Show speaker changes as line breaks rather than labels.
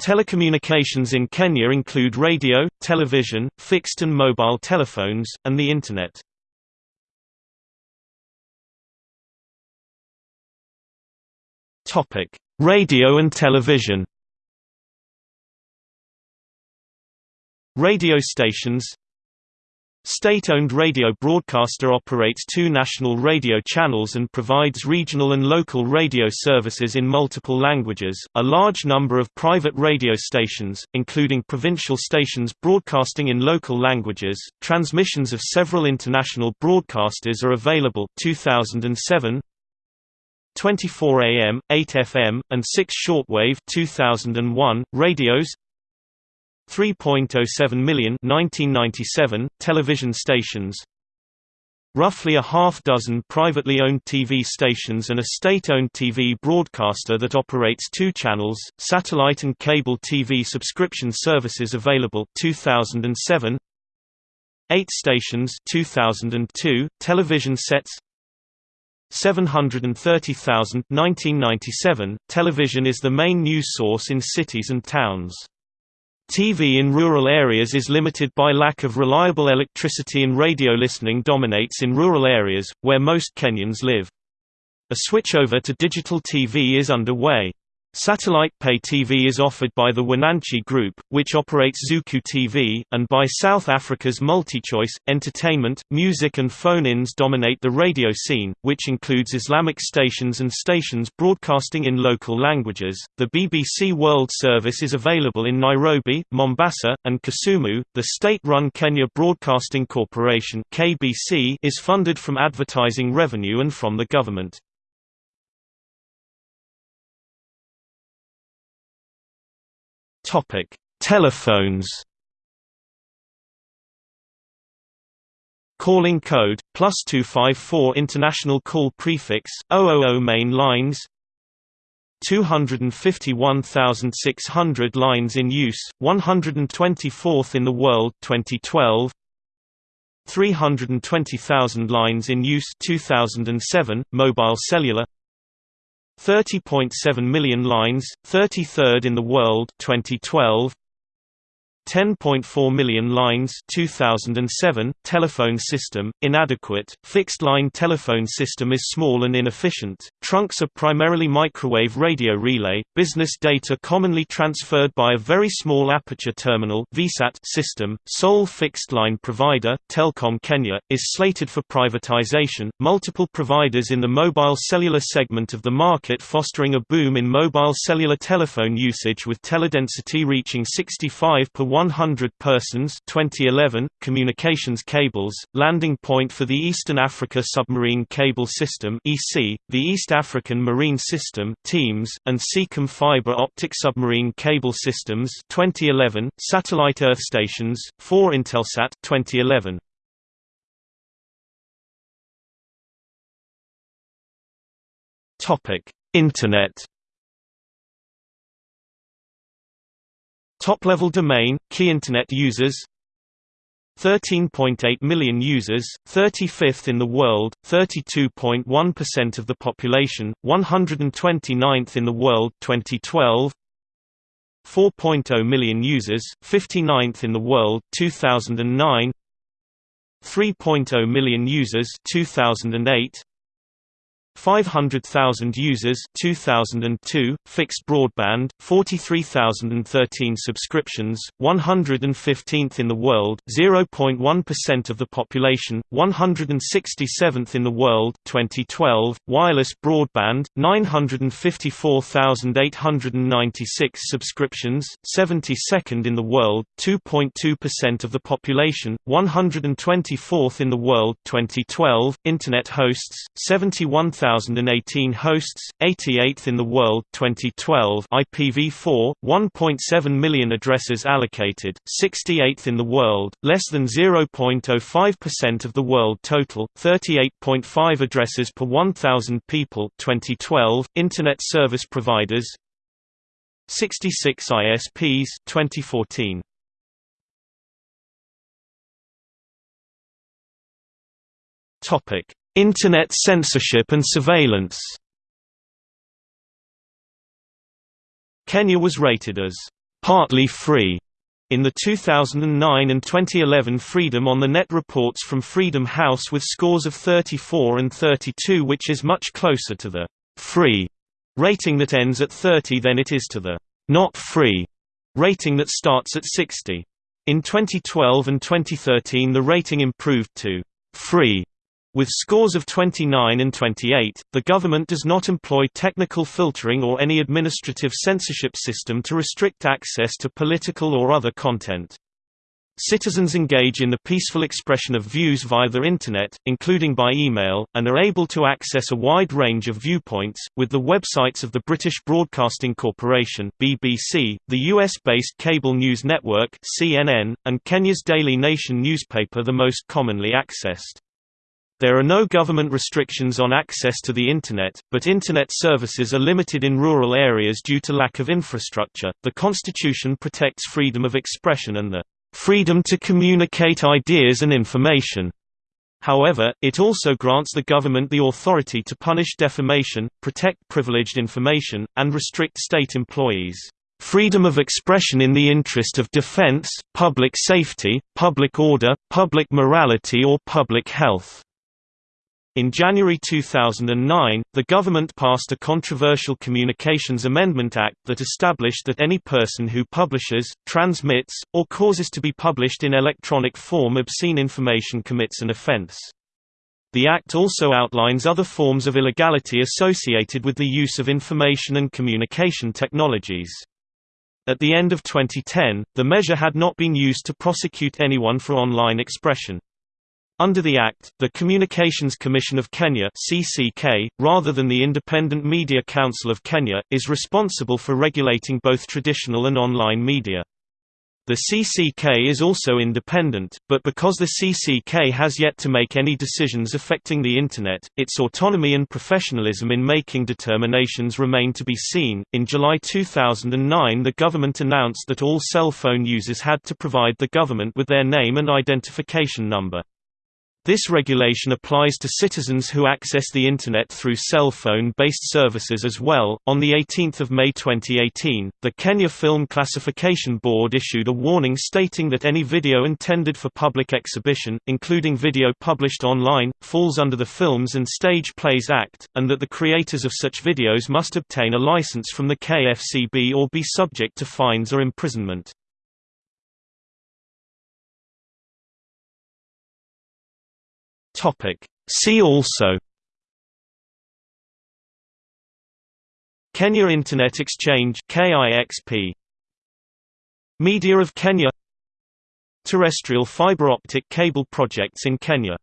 Telecommunications in Kenya include radio, television, fixed and mobile telephones, and the Internet. Radio and television Radio stations State-owned radio broadcaster operates two national radio channels and provides regional and local radio services in multiple languages. A large number of private radio stations, including provincial stations broadcasting in local languages, transmissions of several international broadcasters are available. 2007 24 AM, 8 FM, and 6 shortwave 2001 radios 3.07 million 1997 television stations. Roughly a half dozen privately owned TV stations and a state-owned TV broadcaster that operates two channels, satellite and cable TV subscription services available 2007 8 stations 2002 television sets. 730,000 1997 television is the main news source in cities and towns TV in rural areas is limited by lack of reliable electricity and radio listening dominates in rural areas, where most Kenyans live. A switchover to digital TV is underway. Satellite pay TV is offered by the Wananchi Group, which operates Zuku TV, and by South Africa's MultiChoice. Entertainment, music, and phone ins dominate the radio scene, which includes Islamic stations and stations broadcasting in local languages. The BBC World Service is available in Nairobi, Mombasa, and Kisumu. The state run Kenya Broadcasting Corporation is funded from advertising revenue and from the government. Topic: Telephones. Calling code plus two five four international call prefix 000 main lines. 251,600 lines in use, 124th in the world 2012. 320,000 lines in use 2007 mobile cellular 30.7 million lines, 33rd in the world 2012 10.4 million lines 2007 telephone system inadequate fixed line telephone system is small and inefficient trunks are primarily microwave radio relay business data commonly transferred by a very small aperture terminal VSAT system sole fixed line provider Telkom Kenya is slated for privatization multiple providers in the mobile cellular segment of the market fostering a boom in mobile cellular telephone usage with teledensity reaching 65 per 100 persons 2011, communications cables, landing point for the Eastern Africa Submarine Cable System EASSy, the East African Marine System Teams, and Seacom Fiber Optic Submarine Cable Systems 2011, satellite earth stations, 4 Intelsat 2011. Internet Top-level domain, key Internet users 13.8 million users, 35th in the world, 32.1% of the population, 129th in the world 2012 4.0 million users, 59th in the world 2009 3.0 million users 2008 500,000 users 2002, fixed broadband, 43,013 subscriptions, 115th in the world 0.1% of the population, 167th in the world 2012, wireless broadband, 954,896 subscriptions, 72nd in the world, 2.2% of the population, 124th in the world 2012, Internet hosts, 71,000 2018 hosts, 88th in the world 2012 IPv4, 1.7 million addresses allocated, 68th in the world, less than 0.05% of the world total, 38.5 addresses per 1,000 people 2012, Internet service providers 66 ISPs 2014. Topic Internet censorship and surveillance Kenya was rated as partly free in the 2009 and 2011 Freedom on the Net reports from Freedom House with scores of 34 and 32 which is much closer to the «free» rating that ends at 30 than it is to the «not free» rating that starts at 60. In 2012 and 2013 the rating improved to «free» With scores of 29 and 28, the government does not employ technical filtering or any administrative censorship system to restrict access to political or other content. Citizens engage in the peaceful expression of views via the Internet, including by email, and are able to access a wide range of viewpoints, with the websites of the British Broadcasting Corporation BBC, the US-based cable news network CNN, and Kenya's Daily Nation newspaper the most commonly accessed. There are no government restrictions on access to the Internet, but Internet services are limited in rural areas due to lack of infrastructure. The Constitution protects freedom of expression and the freedom to communicate ideas and information. However, it also grants the government the authority to punish defamation, protect privileged information, and restrict state employees. Freedom of expression in the interest of defense, public safety, public order, public morality or public health. In January 2009, the government passed a controversial Communications Amendment Act that established that any person who publishes, transmits, or causes to be published in electronic form obscene information commits an offense. The Act also outlines other forms of illegality associated with the use of information and communication technologies. At the end of 2010, the measure had not been used to prosecute anyone for online expression. Under the Act, the Communications Commission of Kenya (CCK), rather than the Independent Media Council of Kenya, is responsible for regulating both traditional and online media. The CCK is also independent, but because the CCK has yet to make any decisions affecting the Internet, its autonomy and professionalism in making determinations remain to be seen. In July 2009, the government announced that all cell phone users had to provide the government with their name and identification number. This regulation applies to citizens who access the Internet through cell phone-based services as well. On the 18th of May 2018, the Kenya Film Classification Board issued a warning stating that any video intended for public exhibition, including video published online, falls under the Films and Stage Plays Act, and that the creators of such videos must obtain a license from the KFCB or be subject to fines or imprisonment. Topic. See also Kenya Internet Exchange KIXP Media of Kenya Terrestrial fiber optic cable projects in Kenya